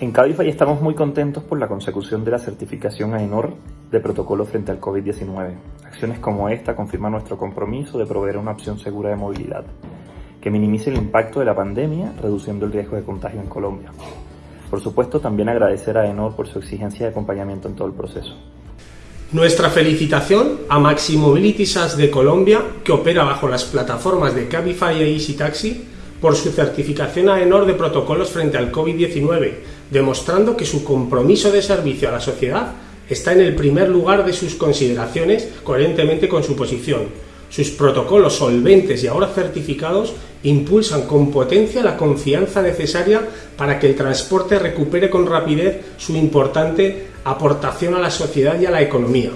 En Cabify estamos muy contentos por la consecución de la certificación AENOR de protocolo frente al COVID-19. Acciones como esta confirman nuestro compromiso de proveer una opción segura de movilidad, que minimice el impacto de la pandemia, reduciendo el riesgo de contagio en Colombia. Por supuesto, también agradecer a AENOR por su exigencia de acompañamiento en todo el proceso. Nuestra felicitación a Maxi Mobility SAS de Colombia, que opera bajo las plataformas de Cabify e Easy Taxi, por su certificación AENOR de protocolos frente al COVID-19, demostrando que su compromiso de servicio a la sociedad está en el primer lugar de sus consideraciones coherentemente con su posición. Sus protocolos solventes y ahora certificados impulsan con potencia la confianza necesaria para que el transporte recupere con rapidez su importante aportación a la sociedad y a la economía.